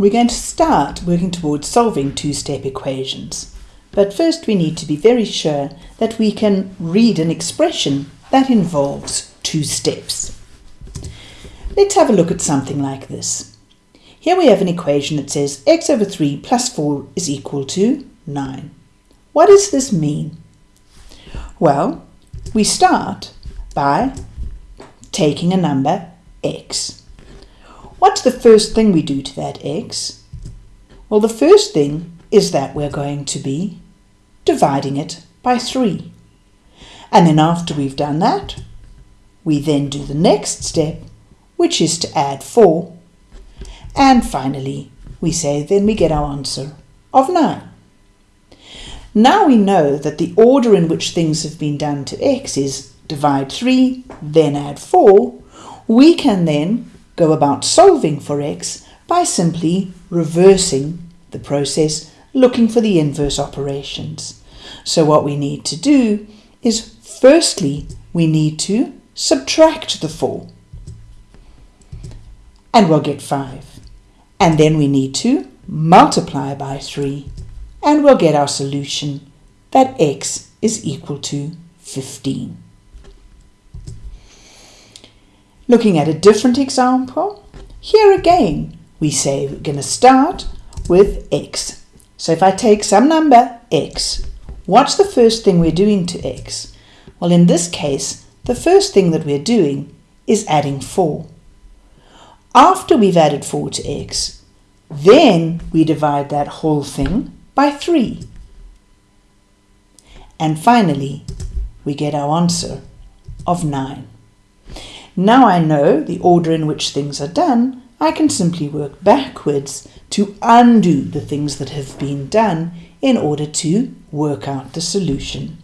we're going to start working towards solving two-step equations. But first we need to be very sure that we can read an expression that involves two steps. Let's have a look at something like this. Here we have an equation that says x over 3 plus 4 is equal to 9. What does this mean? Well, we start by taking a number x. What's the first thing we do to that x? Well, the first thing is that we're going to be dividing it by 3. And then after we've done that, we then do the next step, which is to add 4. And finally, we say then we get our answer of 9. Now we know that the order in which things have been done to x is divide 3, then add 4. We can then go about solving for x by simply reversing the process, looking for the inverse operations. So what we need to do is firstly, we need to subtract the 4. And we'll get 5. And then we need to multiply by 3 and we'll get our solution that x is equal to 15. Looking at a different example, here again we say we're going to start with x. So if I take some number x, what's the first thing we're doing to x? Well in this case, the first thing that we're doing is adding 4. After we've added 4 to x, then we divide that whole thing by 3. And finally, we get our answer of 9. Now I know the order in which things are done, I can simply work backwards to undo the things that have been done in order to work out the solution.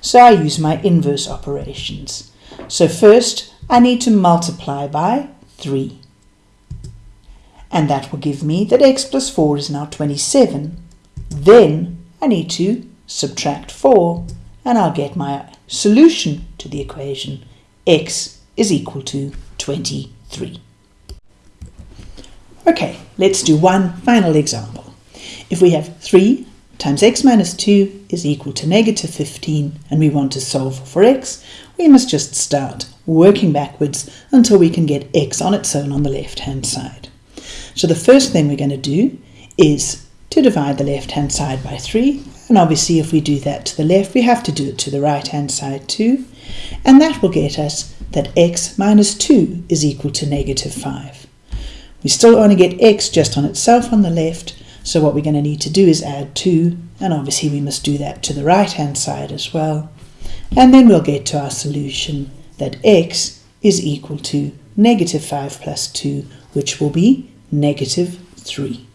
So I use my inverse operations. So first I need to multiply by 3. And that will give me that x plus 4 is now 27. Then I need to subtract 4 and I'll get my solution to the equation x is equal to 23. Okay, let's do one final example. If we have 3 times x minus 2 is equal to negative 15 and we want to solve for x, we must just start working backwards until we can get x on its own on the left hand side. So the first thing we're going to do is to divide the left hand side by 3 and obviously if we do that to the left we have to do it to the right hand side too and that will get us that x minus 2 is equal to negative 5. We still only get x just on itself on the left so what we're going to need to do is add 2 and obviously we must do that to the right hand side as well and then we'll get to our solution that x is equal to negative 5 plus 2 which will be negative 3.